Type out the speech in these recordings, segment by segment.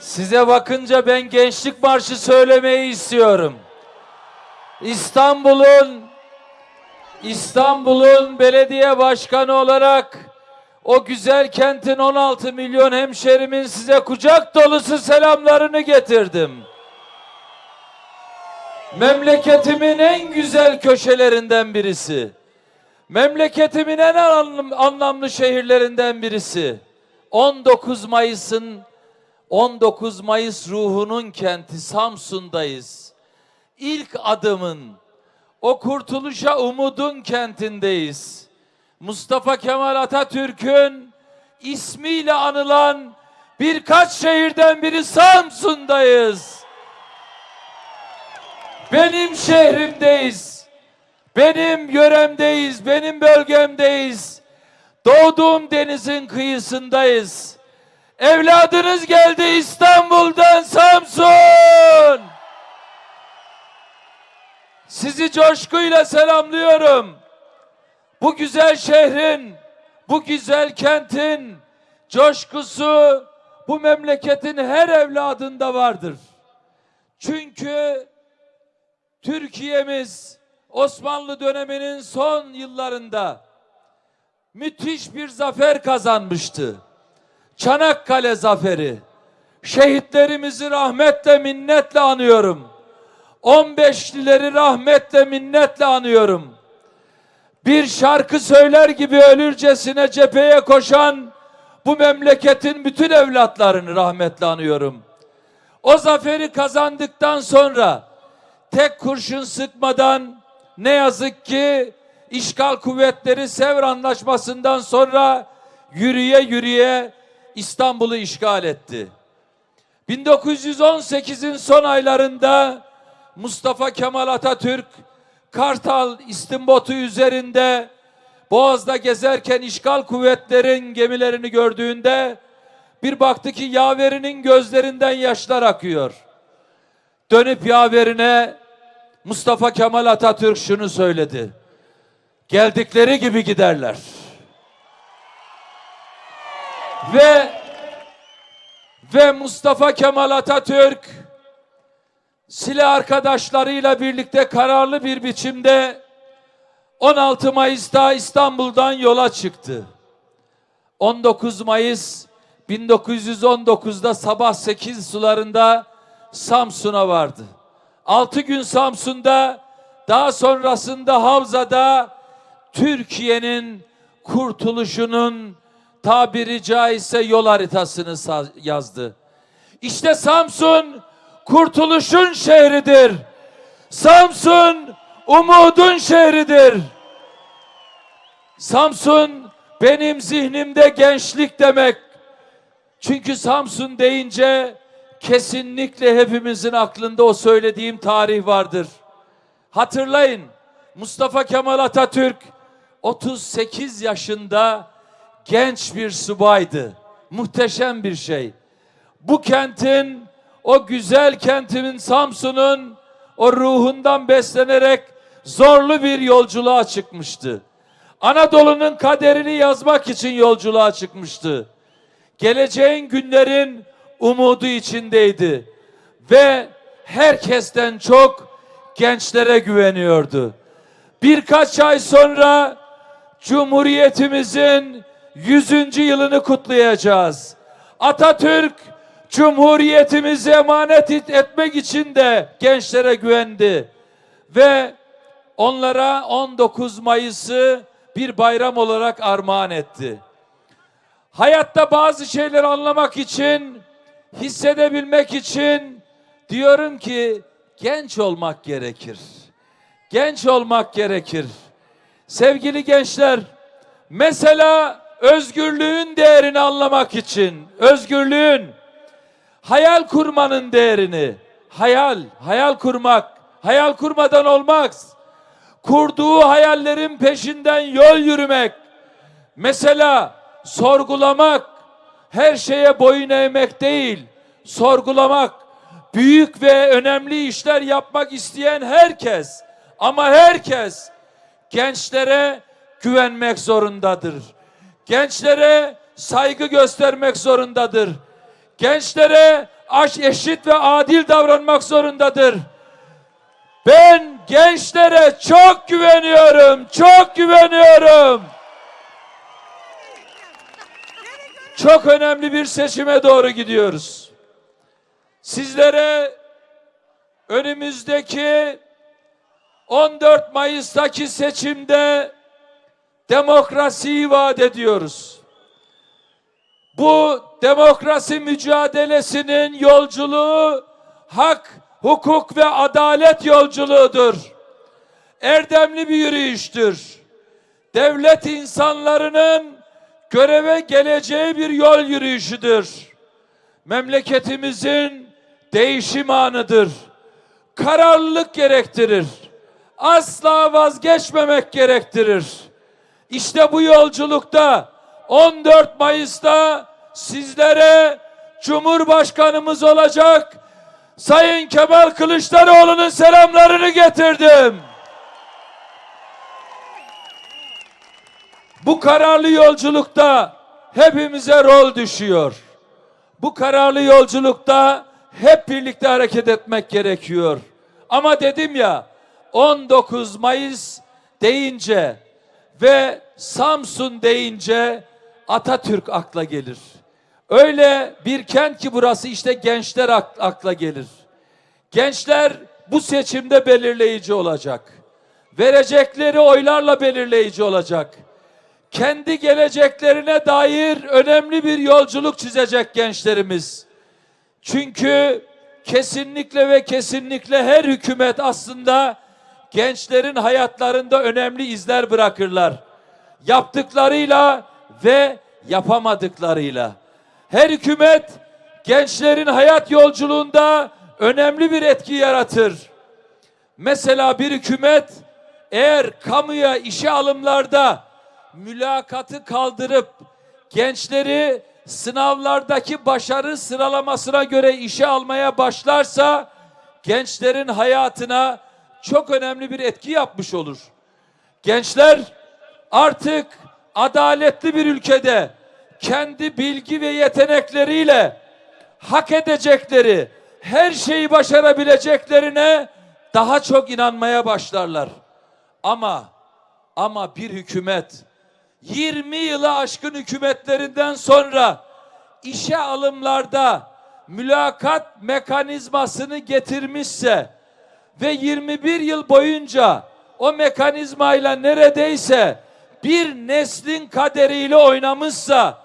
Size bakınca ben gençlik marşı söylemeyi istiyorum. İstanbul'un İstanbul'un belediye başkanı olarak o güzel kentin 16 milyon hemşerimin size kucak dolusu selamlarını getirdim. Memleketimin en güzel köşelerinden birisi. Memleketimin en anlam- anlamlı şehirlerinden birisi. 19 Mayıs'ın 19 Mayıs ruhunun kenti Samsun'dayız. İlk adımın o kurtuluşa umudun kentindeyiz. Mustafa Kemal Atatürk'ün ismiyle anılan birkaç şehirden biri Samsun'dayız. Benim şehrimdeyiz. Benim yöremdeyiz, benim bölgemdeyiz. Doğduğum denizin kıyısındayız. Evladınız geldi İstanbul'dan Samsun. Sizi coşkuyla selamlıyorum. Bu güzel şehrin, bu güzel kentin coşkusu bu memleketin her evladında vardır. Çünkü Türkiye'miz Osmanlı döneminin son yıllarında müthiş bir zafer kazanmıştı. Çanakkale zaferi. Şehitlerimizi rahmetle minnetle anıyorum. 15'lileri rahmetle minnetle anıyorum. Bir şarkı söyler gibi ölürcesine cepheye koşan bu memleketin bütün evlatlarını rahmetle anıyorum. O zaferi kazandıktan sonra tek kurşun sıkmadan ne yazık ki işgal kuvvetleri Sevr Anlaşması'ndan sonra yürüye yürüye İstanbul'u işgal etti. 1918'in son aylarında Mustafa Kemal Atatürk Kartal İstimbotu üzerinde Boğaz'da gezerken işgal kuvvetlerin gemilerini gördüğünde bir baktı ki yaverinin gözlerinden yaşlar akıyor. Dönüp yaverine Mustafa Kemal Atatürk şunu söyledi. Geldikleri gibi giderler. Ve ve Mustafa Kemal Atatürk silah arkadaşlarıyla birlikte kararlı bir biçimde 16 Mayıs'ta İstanbul'dan yola çıktı. 19 Mayıs 1919'da sabah 8 sularında Samsun'a vardı. 6 gün Samsun'da daha sonrasında Havza'da Türkiye'nin kurtuluşunun tabiri caizse yol haritasını yazdı. İşte Samsun kurtuluşun şehridir. Samsun umudun şehridir. Samsun benim zihnimde gençlik demek. Çünkü Samsun deyince kesinlikle hepimizin aklında o söylediğim tarih vardır. Hatırlayın Mustafa Kemal Atatürk 38 yaşında genç bir subaydı. Muhteşem bir şey. Bu kentin o güzel kentimin Samsun'un o ruhundan beslenerek zorlu bir yolculuğa çıkmıştı. Anadolu'nun kaderini yazmak için yolculuğa çıkmıştı. Geleceğin günlerin umudu içindeydi ve herkesten çok gençlere güveniyordu. Birkaç ay sonra Cumhuriyetimizin 100. yılını kutlayacağız. Atatürk Cumhuriyetimizi emanet et- etmek için de gençlere güvendi ve onlara 19 Mayıs'ı bir bayram olarak armağan etti. Hayatta bazı şeyleri anlamak için, hissedebilmek için diyorum ki genç olmak gerekir. Genç olmak gerekir. Sevgili gençler, mesela özgürlüğün değerini anlamak için, özgürlüğün, hayal kurmanın değerini, hayal, hayal kurmak, hayal kurmadan olmaz. Kurduğu hayallerin peşinden yol yürümek, mesela sorgulamak, her şeye boyun eğmek değil, sorgulamak, büyük ve önemli işler yapmak isteyen herkes, ama herkes gençlere güvenmek zorundadır. Gençlere saygı göstermek zorundadır. Gençlere eşit ve adil davranmak zorundadır. Ben gençlere çok güveniyorum, çok güveniyorum. Çok önemli bir seçime doğru gidiyoruz. Sizlere önümüzdeki 14 Mayıs'taki seçimde demokrasiyi vaat ediyoruz. Bu demokrasi mücadelesinin yolculuğu hak, hukuk ve adalet yolculuğudur. Erdemli bir yürüyüştür. Devlet insanlarının göreve geleceği bir yol yürüyüşüdür. Memleketimizin değişim anıdır. Kararlılık gerektirir. Asla vazgeçmemek gerektirir. İşte bu yolculukta 14 Mayıs'ta sizlere Cumhurbaşkanımız olacak Sayın Kemal Kılıçdaroğlu'nun selamlarını getirdim. Bu kararlı yolculukta hepimize rol düşüyor. Bu kararlı yolculukta hep birlikte hareket etmek gerekiyor. Ama dedim ya 19 Mayıs deyince ve Samsun deyince Atatürk akla gelir. Öyle bir kent ki burası işte gençler ak- akla gelir. Gençler bu seçimde belirleyici olacak. Verecekleri oylarla belirleyici olacak. Kendi geleceklerine dair önemli bir yolculuk çizecek gençlerimiz. Çünkü kesinlikle ve kesinlikle her hükümet aslında gençlerin hayatlarında önemli izler bırakırlar. Yaptıklarıyla ve yapamadıklarıyla. Her hükümet gençlerin hayat yolculuğunda önemli bir etki yaratır. Mesela bir hükümet eğer kamuya işe alımlarda mülakatı kaldırıp gençleri sınavlardaki başarı sıralamasına göre işe almaya başlarsa gençlerin hayatına çok önemli bir etki yapmış olur. Gençler artık adaletli bir ülkede kendi bilgi ve yetenekleriyle hak edecekleri her şeyi başarabileceklerine daha çok inanmaya başlarlar. Ama ama bir hükümet 20 yılı aşkın hükümetlerinden sonra işe alımlarda mülakat mekanizmasını getirmişse ve 21 yıl boyunca o mekanizmayla neredeyse bir neslin kaderiyle oynamışsa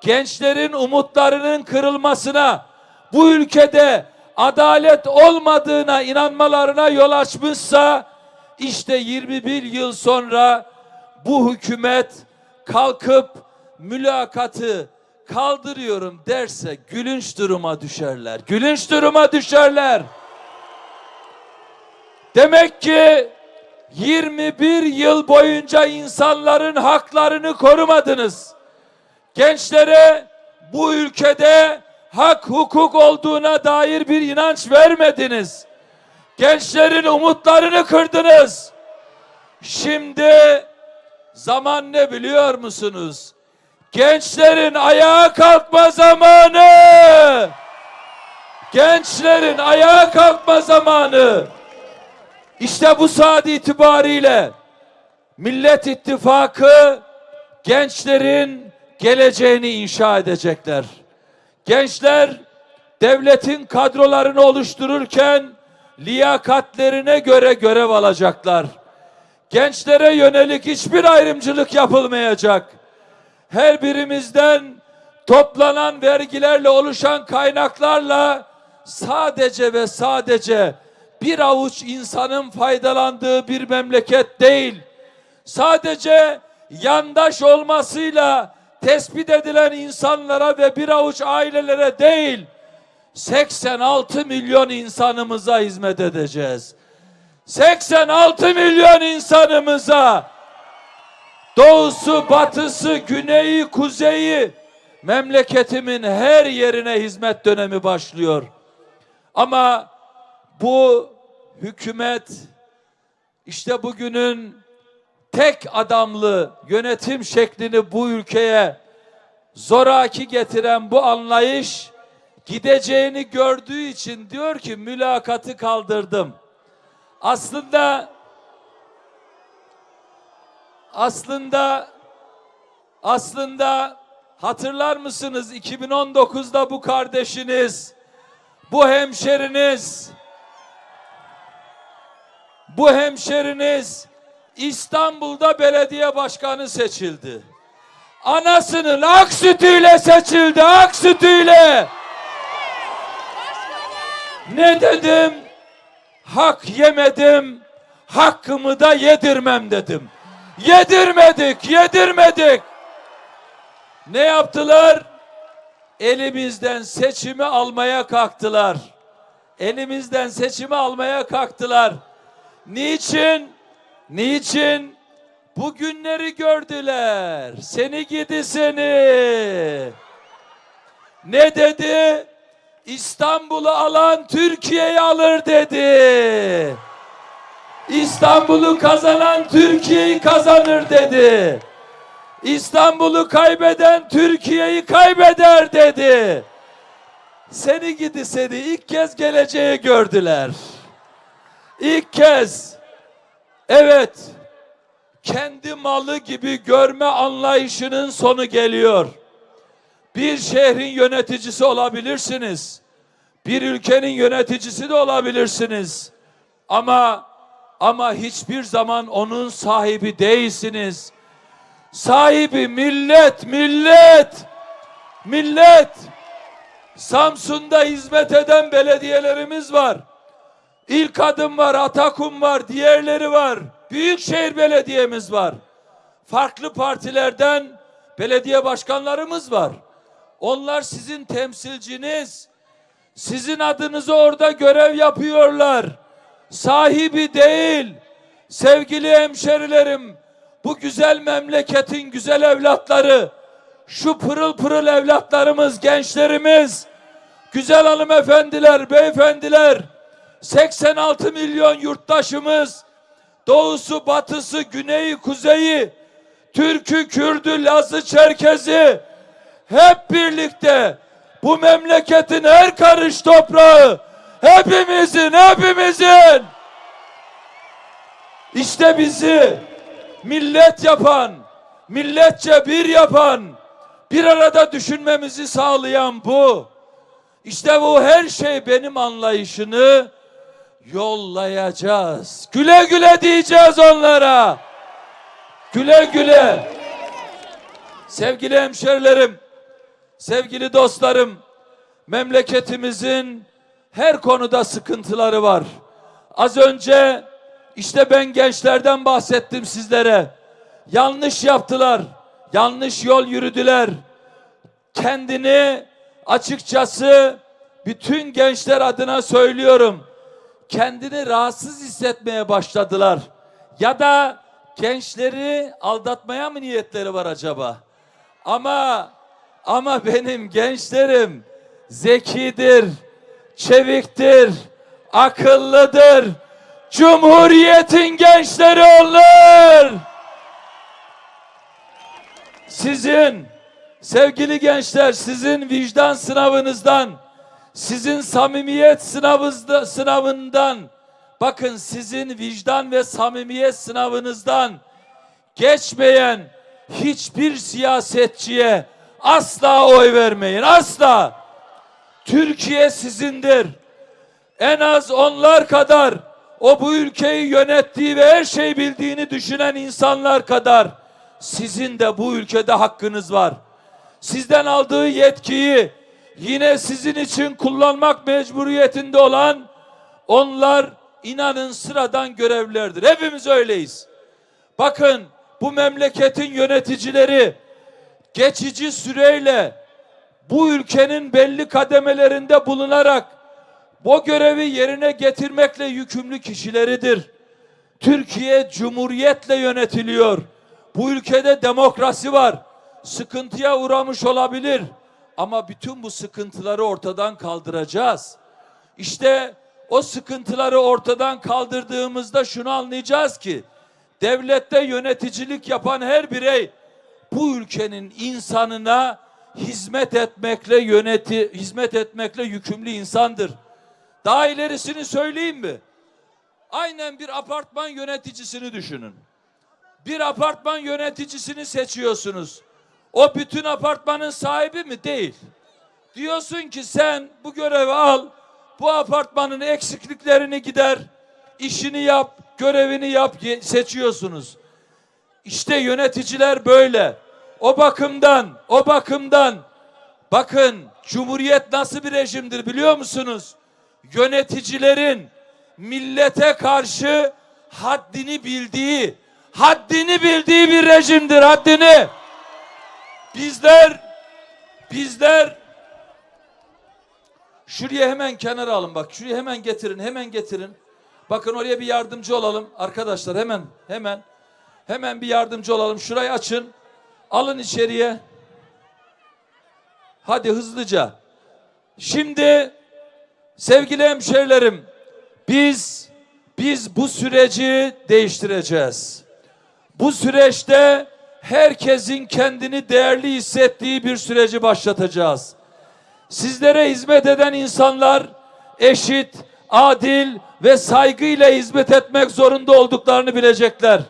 gençlerin umutlarının kırılmasına bu ülkede adalet olmadığına inanmalarına yol açmışsa işte 21 yıl sonra bu hükümet kalkıp mülakatı kaldırıyorum derse gülünç duruma düşerler. Gülünç duruma düşerler. Demek ki 21 yıl boyunca insanların haklarını korumadınız. Gençlere bu ülkede hak hukuk olduğuna dair bir inanç vermediniz. Gençlerin umutlarını kırdınız. Şimdi zaman ne biliyor musunuz? Gençlerin ayağa kalkma zamanı. Gençlerin ayağa kalkma zamanı. İşte bu saat itibariyle Millet İttifakı gençlerin geleceğini inşa edecekler. Gençler devletin kadrolarını oluştururken liyakatlerine göre görev alacaklar. Gençlere yönelik hiçbir ayrımcılık yapılmayacak. Her birimizden toplanan vergilerle oluşan kaynaklarla sadece ve sadece bir avuç insanın faydalandığı bir memleket değil. Sadece yandaş olmasıyla tespit edilen insanlara ve bir avuç ailelere değil, 86 milyon insanımıza hizmet edeceğiz. 86 milyon insanımıza doğusu, batısı, güneyi, kuzeyi memleketimin her yerine hizmet dönemi başlıyor. Ama bu hükümet işte bugünün tek adamlı yönetim şeklini bu ülkeye zoraki getiren bu anlayış gideceğini gördüğü için diyor ki mülakatı kaldırdım. Aslında aslında aslında hatırlar mısınız 2019'da bu kardeşiniz, bu hemşeriniz, bu hemşeriniz İstanbul'da belediye başkanı seçildi. Anasının ak sütüyle seçildi, ak sütüyle. Ne dedim? Hak yemedim, hakkımı da yedirmem dedim. Yedirmedik, yedirmedik. Ne yaptılar? Elimizden seçimi almaya kalktılar. Elimizden seçimi almaya kalktılar. Niçin? Niçin? Bu günleri gördüler. Seni gidi seni. Ne dedi? İstanbul'u alan Türkiye'yi alır dedi. İstanbul'u kazanan Türkiye'yi kazanır dedi. İstanbul'u kaybeden Türkiye'yi kaybeder dedi. Seni gidi seni ilk kez geleceği gördüler. İlk kez evet kendi malı gibi görme anlayışının sonu geliyor. Bir şehrin yöneticisi olabilirsiniz. Bir ülkenin yöneticisi de olabilirsiniz. Ama ama hiçbir zaman onun sahibi değilsiniz. Sahibi millet, millet, millet. Samsun'da hizmet eden belediyelerimiz var. İlk adım var, Atakum var, diğerleri var. Büyükşehir belediyemiz var. Farklı partilerden belediye başkanlarımız var. Onlar sizin temsilciniz. Sizin adınıza orada görev yapıyorlar. Sahibi değil. Sevgili hemşerilerim, bu güzel memleketin güzel evlatları, şu pırıl pırıl evlatlarımız, gençlerimiz, güzel hanımefendiler, beyefendiler, 86 milyon yurttaşımız, doğusu, batısı, güneyi, kuzeyi, Türk'ü, Kürd'ü, Laz'ı, Çerkez'i hep birlikte bu memleketin her karış toprağı hepimizin, hepimizin işte bizi millet yapan, milletçe bir yapan, bir arada düşünmemizi sağlayan bu. İşte bu her şey benim anlayışını yollayacağız. Güle güle diyeceğiz onlara. Güle güle. Sevgili hemşerilerim, sevgili dostlarım, memleketimizin her konuda sıkıntıları var. Az önce işte ben gençlerden bahsettim sizlere. Yanlış yaptılar. Yanlış yol yürüdüler. Kendini açıkçası bütün gençler adına söylüyorum. Kendini rahatsız hissetmeye başladılar. Ya da gençleri aldatmaya mı niyetleri var acaba? Ama ama benim gençlerim zekidir, çeviktir, akıllıdır. Cumhuriyetin gençleri onlar. Sizin sevgili gençler sizin vicdan sınavınızdan, sizin samimiyet sınavınızda, sınavından bakın sizin vicdan ve samimiyet sınavınızdan geçmeyen hiçbir siyasetçiye asla oy vermeyin. Asla. Türkiye sizindir. En az onlar kadar o bu ülkeyi yönettiği ve her şey bildiğini düşünen insanlar kadar sizin de bu ülkede hakkınız var. Sizden aldığı yetkiyi yine sizin için kullanmak mecburiyetinde olan onlar inanın sıradan görevlerdir. Hepimiz öyleyiz. Bakın bu memleketin yöneticileri geçici süreyle bu ülkenin belli kademelerinde bulunarak bu görevi yerine getirmekle yükümlü kişileridir. Türkiye cumhuriyetle yönetiliyor. Bu ülkede demokrasi var. Sıkıntıya uğramış olabilir ama bütün bu sıkıntıları ortadan kaldıracağız. İşte o sıkıntıları ortadan kaldırdığımızda şunu anlayacağız ki devlette yöneticilik yapan her birey bu ülkenin insanına hizmet etmekle yöneti hizmet etmekle yükümlü insandır. Daha ilerisini söyleyeyim mi? Aynen bir apartman yöneticisini düşünün. Bir apartman yöneticisini seçiyorsunuz. O bütün apartmanın sahibi mi? Değil. Diyorsun ki sen bu görevi al, bu apartmanın eksikliklerini gider, işini yap, görevini yap seçiyorsunuz. İşte yöneticiler böyle. O bakımdan, o bakımdan bakın Cumhuriyet nasıl bir rejimdir biliyor musunuz? Yöneticilerin millete karşı haddini bildiği, haddini bildiği bir rejimdir, haddini. Bizler, bizler Şuraya hemen kenara alın bak. Şuraya hemen getirin. Hemen getirin. Bakın oraya bir yardımcı olalım. Arkadaşlar hemen hemen hemen bir yardımcı olalım. Şurayı açın. Alın içeriye. Hadi hızlıca. Şimdi sevgili hemşerilerim biz biz bu süreci değiştireceğiz. Bu süreçte herkesin kendini değerli hissettiği bir süreci başlatacağız sizlere hizmet eden insanlar eşit, adil ve saygıyla hizmet etmek zorunda olduklarını bilecekler.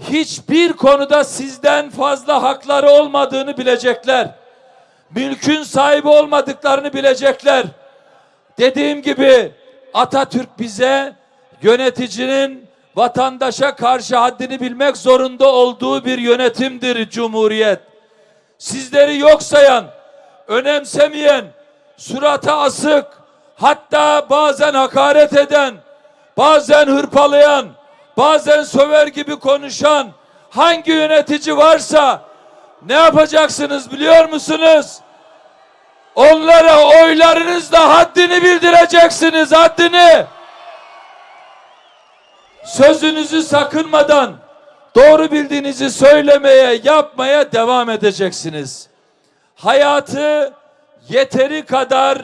Hiçbir konuda sizden fazla hakları olmadığını bilecekler. Mülkün sahibi olmadıklarını bilecekler. Dediğim gibi Atatürk bize yöneticinin vatandaşa karşı haddini bilmek zorunda olduğu bir yönetimdir Cumhuriyet. Sizleri yok sayan, önemsemeyen, surata asık, hatta bazen hakaret eden, bazen hırpalayan, bazen söver gibi konuşan hangi yönetici varsa ne yapacaksınız biliyor musunuz? Onlara oylarınızla haddini bildireceksiniz, haddini. Sözünüzü sakınmadan doğru bildiğinizi söylemeye, yapmaya devam edeceksiniz hayatı yeteri kadar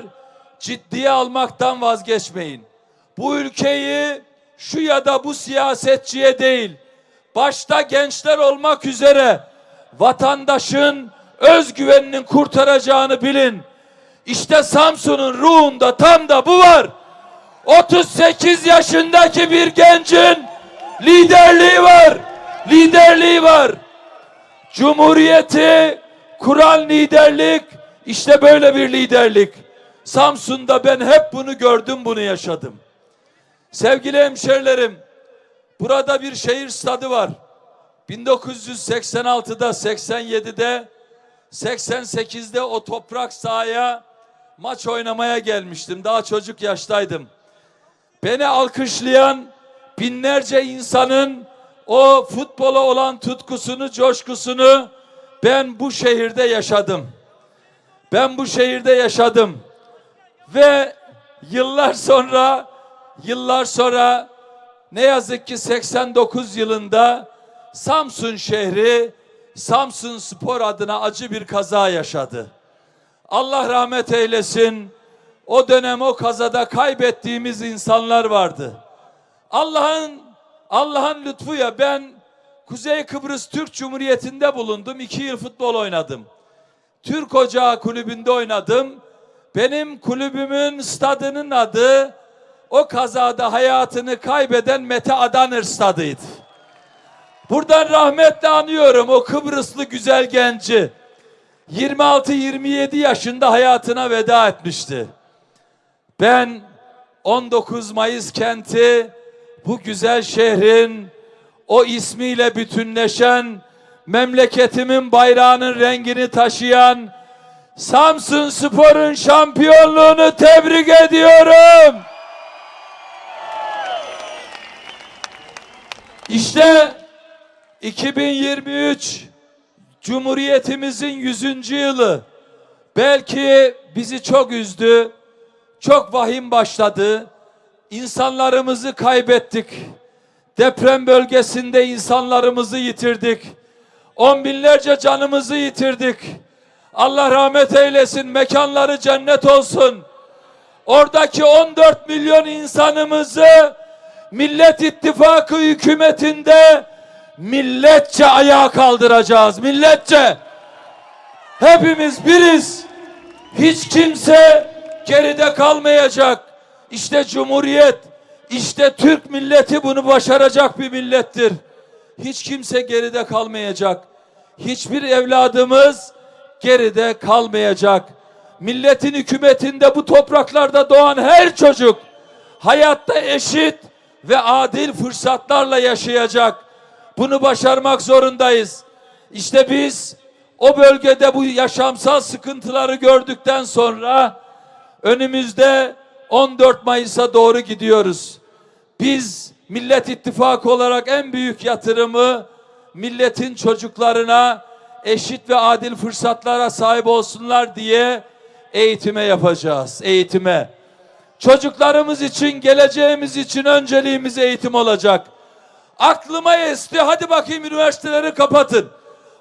ciddiye almaktan vazgeçmeyin. Bu ülkeyi şu ya da bu siyasetçiye değil, başta gençler olmak üzere vatandaşın özgüveninin kurtaracağını bilin. İşte Samsun'un ruhunda tam da bu var. 38 yaşındaki bir gencin liderliği var. Liderliği var. Cumhuriyeti kuran liderlik işte böyle bir liderlik. Samsun'da ben hep bunu gördüm, bunu yaşadım. Sevgili hemşerilerim, burada bir şehir stadı var. 1986'da, 87'de, 88'de o toprak sahaya maç oynamaya gelmiştim. Daha çocuk yaştaydım. Beni alkışlayan binlerce insanın o futbola olan tutkusunu, coşkusunu ben bu şehirde yaşadım. Ben bu şehirde yaşadım. Ve yıllar sonra yıllar sonra ne yazık ki 89 yılında Samsun şehri Samsun Spor adına acı bir kaza yaşadı. Allah rahmet eylesin. O dönem o kazada kaybettiğimiz insanlar vardı. Allah'ın Allah'ın lütfuyla ben Kuzey Kıbrıs Türk Cumhuriyeti'nde bulundum. İki yıl futbol oynadım. Türk Ocağı Kulübü'nde oynadım. Benim kulübümün stadının adı o kazada hayatını kaybeden Mete Adanır stadıydı. Buradan rahmetle anıyorum o Kıbrıslı güzel genci. 26-27 yaşında hayatına veda etmişti. Ben 19 Mayıs kenti bu güzel şehrin o ismiyle bütünleşen memleketimin bayrağının rengini taşıyan Samsun Spor'un şampiyonluğunu tebrik ediyorum. İşte 2023 Cumhuriyetimizin 100. yılı belki bizi çok üzdü. Çok vahim başladı. İnsanlarımızı kaybettik. Deprem bölgesinde insanlarımızı yitirdik. On binlerce canımızı yitirdik. Allah rahmet eylesin, mekanları cennet olsun. Oradaki 14 milyon insanımızı Millet İttifakı hükümetinde milletçe ayağa kaldıracağız. Milletçe. Hepimiz biriz. Hiç kimse geride kalmayacak. İşte Cumhuriyet, işte Türk milleti bunu başaracak bir millettir. Hiç kimse geride kalmayacak. Hiçbir evladımız geride kalmayacak. Milletin hükümetinde bu topraklarda doğan her çocuk hayatta eşit ve adil fırsatlarla yaşayacak. Bunu başarmak zorundayız. İşte biz o bölgede bu yaşamsal sıkıntıları gördükten sonra önümüzde 14 Mayıs'a doğru gidiyoruz. Biz Millet İttifakı olarak en büyük yatırımı milletin çocuklarına eşit ve adil fırsatlara sahip olsunlar diye eğitime yapacağız. Eğitime. Çocuklarımız için, geleceğimiz için önceliğimiz eğitim olacak. Aklıma esti, hadi bakayım üniversiteleri kapatın.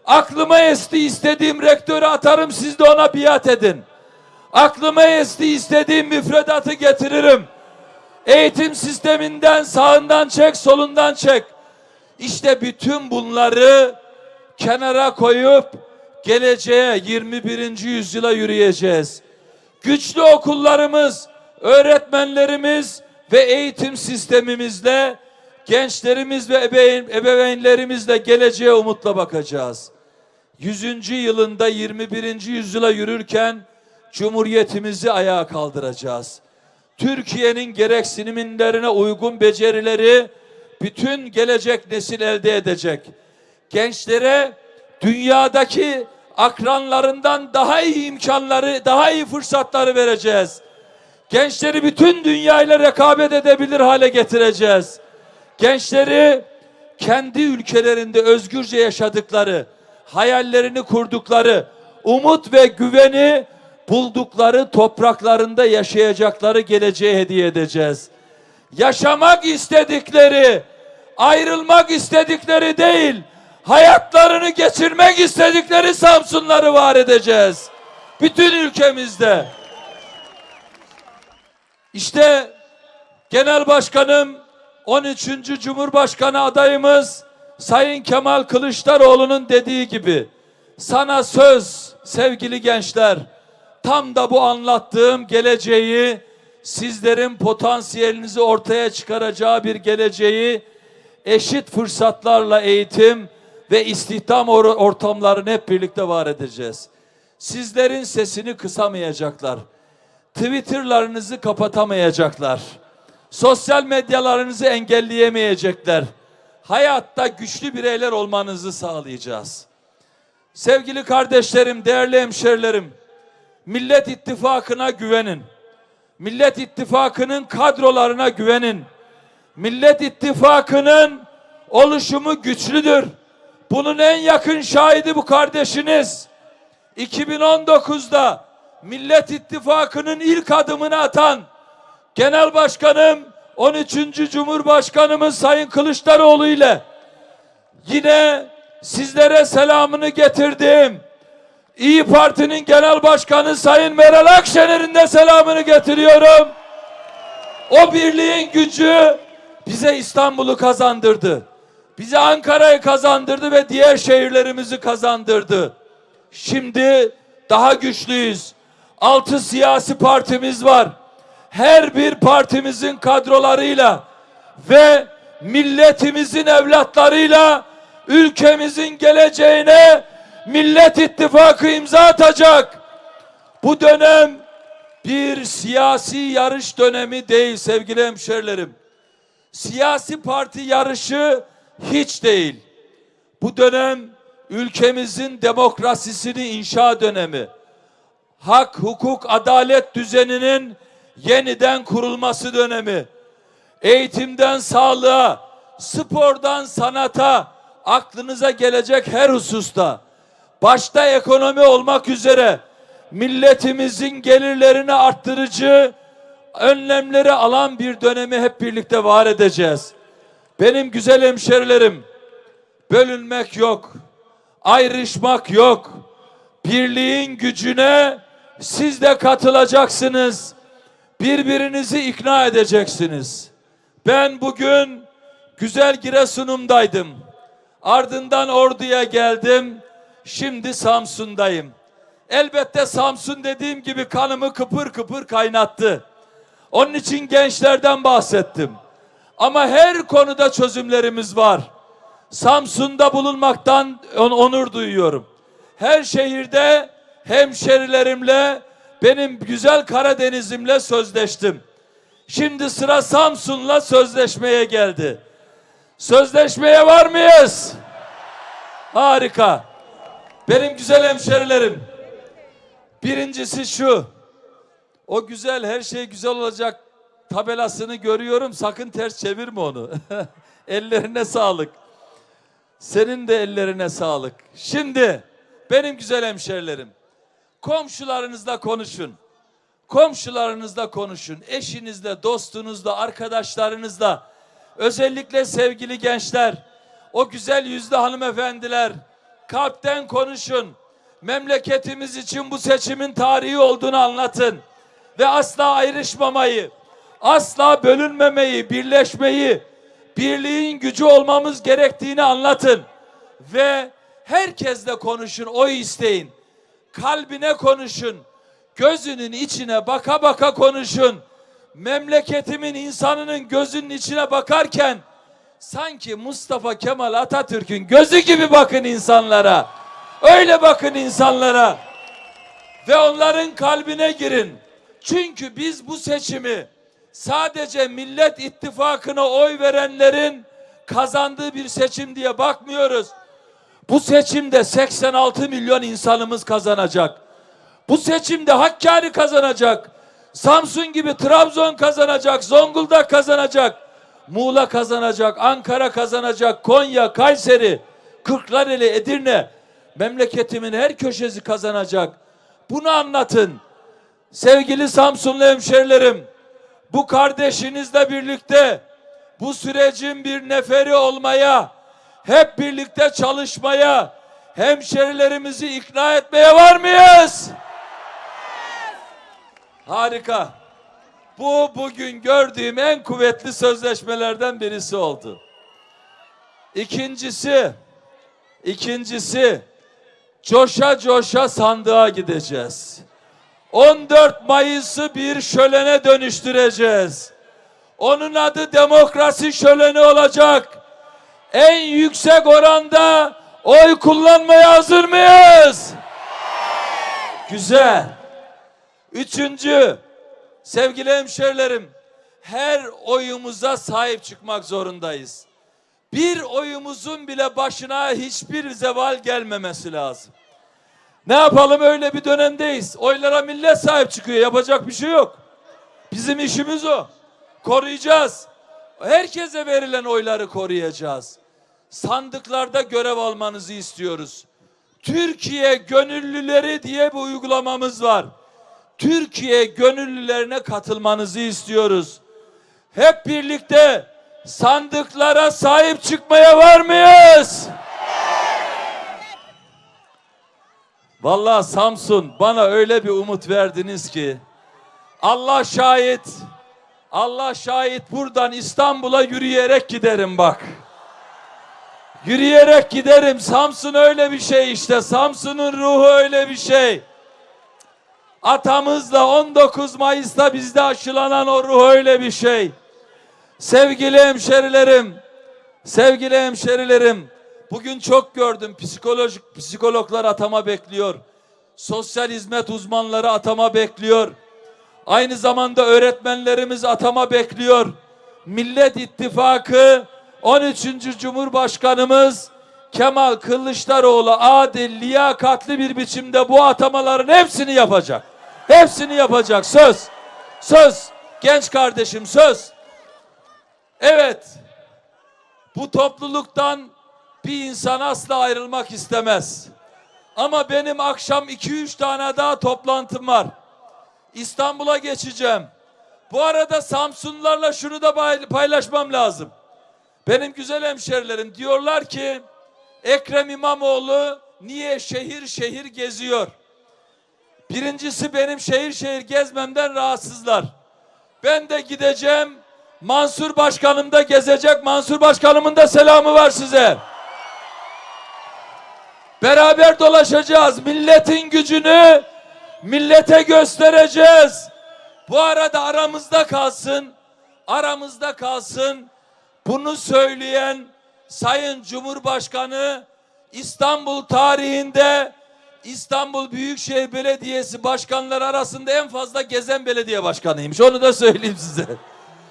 Aklıma esti, istediğim rektörü atarım, siz de ona biat edin. Aklıma esti, istediğim müfredatı getiririm. Eğitim sisteminden sağından çek, solundan çek. İşte bütün bunları kenara koyup geleceğe 21. yüzyıla yürüyeceğiz. Güçlü okullarımız, öğretmenlerimiz ve eğitim sistemimizle gençlerimiz ve ebeveyn, ebeveynlerimizle geleceğe umutla bakacağız. 100. yılında 21. yüzyıla yürürken Cumhuriyetimizi ayağa kaldıracağız. Türkiye'nin gereksinimlerine uygun becerileri bütün gelecek nesil elde edecek. Gençlere dünyadaki akranlarından daha iyi imkanları, daha iyi fırsatları vereceğiz. Gençleri bütün dünyayla rekabet edebilir hale getireceğiz. Gençleri kendi ülkelerinde özgürce yaşadıkları, hayallerini kurdukları, umut ve güveni buldukları topraklarında yaşayacakları geleceğe hediye edeceğiz. Yaşamak istedikleri, ayrılmak istedikleri değil, hayatlarını geçirmek istedikleri Samsunları var edeceğiz. Bütün ülkemizde. İşte Genel Başkanım 13. Cumhurbaşkanı adayımız Sayın Kemal Kılıçdaroğlu'nun dediği gibi sana söz sevgili gençler tam da bu anlattığım geleceği sizlerin potansiyelinizi ortaya çıkaracağı bir geleceği eşit fırsatlarla eğitim ve istihdam or- ortamlarını hep birlikte var edeceğiz. Sizlerin sesini kısamayacaklar. Twitter'larınızı kapatamayacaklar. Sosyal medyalarınızı engelleyemeyecekler. Hayatta güçlü bireyler olmanızı sağlayacağız. Sevgili kardeşlerim, değerli hemşerilerim, Millet İttifakı'na güvenin. Millet İttifakı'nın kadrolarına güvenin. Millet İttifakı'nın oluşumu güçlüdür. Bunun en yakın şahidi bu kardeşiniz. 2019'da Millet İttifakı'nın ilk adımını atan Genel Başkanım 13. Cumhurbaşkanımız Sayın Kılıçdaroğlu ile yine sizlere selamını getirdim. İyi Parti'nin Genel Başkanı Sayın Meral Akşener'in de selamını getiriyorum. O birliğin gücü bize İstanbul'u kazandırdı. Bize Ankara'yı kazandırdı ve diğer şehirlerimizi kazandırdı. Şimdi daha güçlüyüz. Altı siyasi partimiz var. Her bir partimizin kadrolarıyla ve milletimizin evlatlarıyla ülkemizin geleceğine Millet İttifakı imza atacak. Bu dönem bir siyasi yarış dönemi değil sevgili hemşerilerim. Siyasi parti yarışı hiç değil. Bu dönem ülkemizin demokrasisini inşa dönemi. Hak, hukuk, adalet düzeninin yeniden kurulması dönemi. Eğitimden sağlığa, spordan sanata, aklınıza gelecek her hususta başta ekonomi olmak üzere milletimizin gelirlerini arttırıcı önlemleri alan bir dönemi hep birlikte var edeceğiz. Benim güzel hemşerilerim, bölünmek yok, ayrışmak yok. Birliğin gücüne siz de katılacaksınız. Birbirinizi ikna edeceksiniz. Ben bugün güzel Giresun'umdaydım. Ardından Ordu'ya geldim. Şimdi Samsun'dayım. elbette Samsun dediğim gibi kanımı kıpır kıpır kaynattı. Onun için gençlerden bahsettim. Ama her konuda çözümlerimiz var. Samsun'da bulunmaktan on- onur duyuyorum. Her şehirde hemşerilerimle benim güzel Karadeniz'imle sözleştim. Şimdi sıra Samsun'la sözleşmeye geldi. Sözleşmeye var mıyız? Harika. Benim güzel hemşerilerim. Birincisi şu. O güzel her şey güzel olacak tabelasını görüyorum. Sakın ters çevirme onu. Ellerine sağlık. Senin de ellerine sağlık. Şimdi benim güzel hemşerilerim. Komşularınızla konuşun. Komşularınızla konuşun. Eşinizle, dostunuzla, arkadaşlarınızla. Özellikle sevgili gençler, o güzel yüzlü hanımefendiler, kalpten konuşun. Memleketimiz için bu seçimin tarihi olduğunu anlatın. Ve asla ayrışmamayı, asla bölünmemeyi, birleşmeyi, birliğin gücü olmamız gerektiğini anlatın. Ve herkesle konuşun, oy isteyin. Kalbine konuşun. Gözünün içine baka baka konuşun. Memleketimin insanının gözünün içine bakarken sanki Mustafa Kemal Atatürk'ün gözü gibi bakın insanlara. Öyle bakın insanlara. Ve onların kalbine girin. Çünkü biz bu seçimi sadece Millet İttifakı'na oy verenlerin kazandığı bir seçim diye bakmıyoruz. Bu seçimde 86 milyon insanımız kazanacak. Bu seçimde Hakkari kazanacak. Samsun gibi Trabzon kazanacak, Zonguldak kazanacak. Muğla kazanacak, Ankara kazanacak, Konya, Kayseri, Kırklareli, Edirne memleketimin her köşesi kazanacak. Bunu anlatın. Sevgili Samsunlu hemşerilerim, bu kardeşinizle birlikte bu sürecin bir neferi olmaya, hep birlikte çalışmaya, hemşerilerimizi ikna etmeye var mıyız? Harika. Bu bugün gördüğüm en kuvvetli sözleşmelerden birisi oldu. İkincisi, ikincisi coşa coşa sandığa gideceğiz. 14 Mayıs'ı bir şölene dönüştüreceğiz. Onun adı demokrasi şöleni olacak. En yüksek oranda oy kullanmaya hazır mıyız? Güzel. Üçüncü, sevgili hemşerilerim, her oyumuza sahip çıkmak zorundayız. Bir oyumuzun bile başına hiçbir zeval gelmemesi lazım. Ne yapalım öyle bir dönemdeyiz. Oylara millet sahip çıkıyor. Yapacak bir şey yok. Bizim işimiz o. Koruyacağız. Herkese verilen oyları koruyacağız. Sandıklarda görev almanızı istiyoruz. Türkiye gönüllüleri diye bir uygulamamız var. Türkiye gönüllülerine katılmanızı istiyoruz. Hep birlikte sandıklara sahip çıkmaya var mıyız? Vallahi Samsun bana öyle bir umut verdiniz ki Allah şahit Allah şahit buradan İstanbul'a yürüyerek giderim bak. Yürüyerek giderim. Samsun öyle bir şey işte. Samsun'un ruhu öyle bir şey. Atamızla 19 Mayıs'ta bizde aşılanan o ruh öyle bir şey. Sevgili hemşerilerim, sevgili hemşerilerim, bugün çok gördüm psikolojik psikologlar atama bekliyor. Sosyal hizmet uzmanları atama bekliyor. Aynı zamanda öğretmenlerimiz atama bekliyor. Millet İttifakı 13. Cumhurbaşkanımız Kemal Kılıçdaroğlu adil, liyakatli bir biçimde bu atamaların hepsini yapacak. Hepsini yapacak. Söz. Söz. Genç kardeşim söz. Evet. Bu topluluktan bir insan asla ayrılmak istemez. Ama benim akşam 2-3 tane daha toplantım var. İstanbul'a geçeceğim. Bu arada Samsunlularla şunu da pay- paylaşmam lazım. Benim güzel hemşerilerim diyorlar ki Ekrem İmamoğlu niye şehir şehir geziyor? Birincisi benim şehir şehir gezmemden rahatsızlar. Ben de gideceğim. Mansur Başkanım da gezecek. Mansur Başkanımın da selamı var size. Beraber dolaşacağız. Milletin gücünü millete göstereceğiz. Bu arada aramızda kalsın. Aramızda kalsın. Bunu söyleyen Sayın Cumhurbaşkanı İstanbul tarihinde İstanbul Büyükşehir Belediyesi başkanları arasında en fazla gezen belediye başkanıymış. Onu da söyleyeyim size.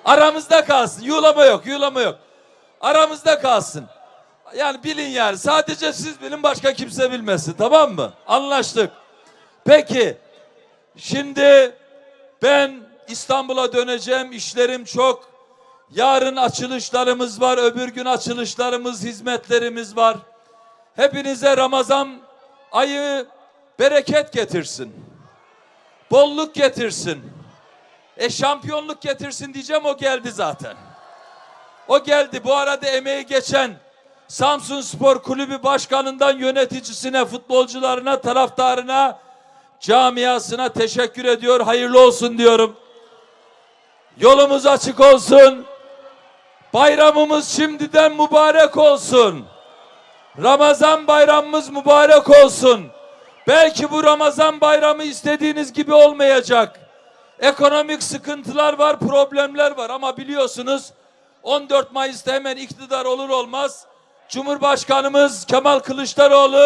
Aramızda kalsın. Yuğlama yok, yuğlama yok. Aramızda kalsın. Yani bilin yani. Sadece siz bilin başka kimse bilmesin. Tamam mı? Anlaştık. Peki. Şimdi ben İstanbul'a döneceğim. İşlerim çok. Yarın açılışlarımız var. Öbür gün açılışlarımız, hizmetlerimiz var. Hepinize Ramazan ayı bereket getirsin. Bolluk getirsin. E şampiyonluk getirsin diyeceğim o geldi zaten. O geldi. Bu arada emeği geçen Samsun Spor Kulübü başkanından yöneticisine, futbolcularına, taraftarına, camiasına teşekkür ediyor. Hayırlı olsun diyorum. Yolumuz açık olsun. Bayramımız şimdiden mübarek olsun. Ramazan bayramımız mübarek olsun. Belki bu Ramazan bayramı istediğiniz gibi olmayacak. Ekonomik sıkıntılar var, problemler var ama biliyorsunuz 14 Mayıs'ta hemen iktidar olur olmaz Cumhurbaşkanımız Kemal Kılıçdaroğlu